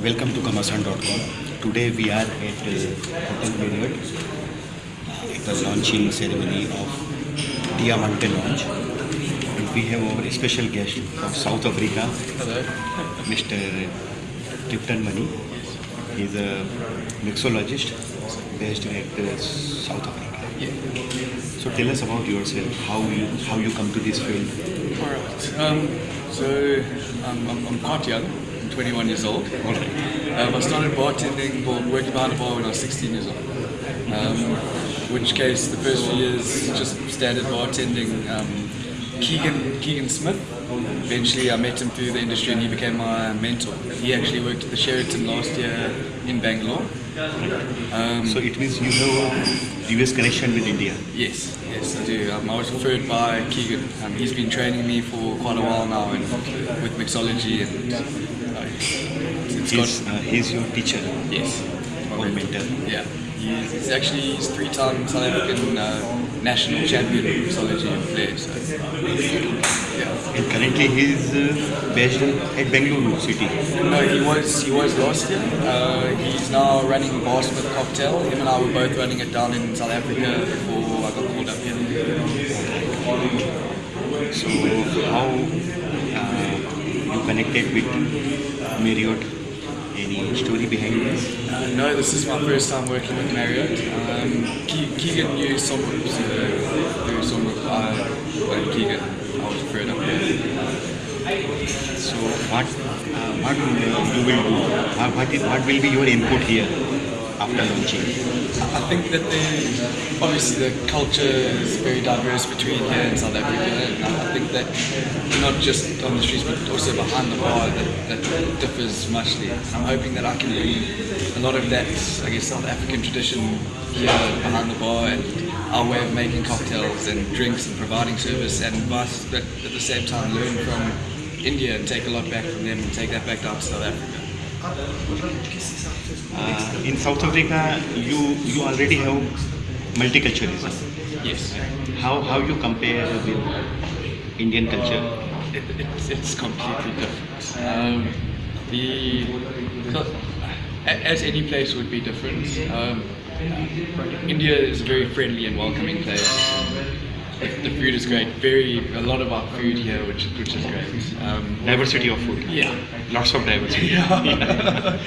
Welcome to Kamasan.com. Today we are at uh, Hotel Marriott at the launching ceremony of Diamante launch. And we have our special guest from South Africa, Mr. Tipton Mani. He's a mixologist based at uh, South Africa. Yeah. So tell us about yourself, how you how you come to this field. All right. Um, so um, I'm, I'm quite young. I'm 21 years old. Um, I started bartending, or working behind a bar when I was 16 years old. Um, which case, the first few years just standard bartending. Um, Keegan Keegan Smith. Eventually, I met him through the industry, and he became my mentor. He actually worked at the Sheraton last year in Bangalore. Um, So it means you have a previous connection with India. Yes, yes, I do. Um, I was referred by Keegan. Um, he's been training me for quite a while now and with mixology and uh, it's He's, got, uh, he's your teacher yes, or mentor. yeah. He's, he's actually he's three-time South African uh, national champion mixology and flair. So, yeah. And currently he is uh, based at Bangalore city. No, he was he was last year. Uh, he's now running Barsmith Cocktail. Him and I were both running it down in South Africa before I got called up here. So how uh, you connected with Marriott? Any story behind this? Uh, no, this is my first time working with Marriott. Um, Keegan knew Somrup, so through Somrup, I Keegan, I was up there. So what uh, what uh, will? Uh, what will be your input here after launching? I think that the, obviously the culture is very diverse between here and South Africa, and I think that not just on the streets but also behind the bar that, that differs muchly. I'm hoping that I can bring a lot of that, I guess, South African tradition here behind the bar and our way of making cocktails and drinks and providing service and advice, but at the same time learn from India and take a lot back from them and take that back down to South Africa. Uh, in South Africa, you you already have multiculturalism. Yes. How how you compare with Indian culture? it, it's, it's completely different. Um, the so, as any place would be different. Um, India is a very friendly and welcoming place. The, food is great. Very a lot of our food here, which which is great. Um, Diversity of food. yeah, Lots of diversity. Yeah.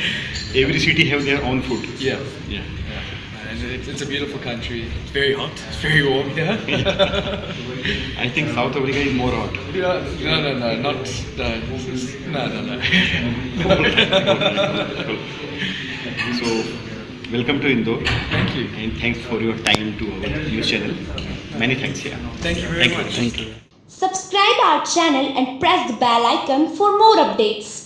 Every city have their own food. yeah, Yeah. and it's, it's a beautiful country. It's very hot. It's very warm here. I think South Africa is more hot. Yeah, no, no, no, not no, no, no, no. So, welcome to Indore Thank you. and thanks for your time to our news channel. Many thanks, yeah. Thank you very Thank you. much. Thank you. Subscribe our channel and press the bell icon for more updates.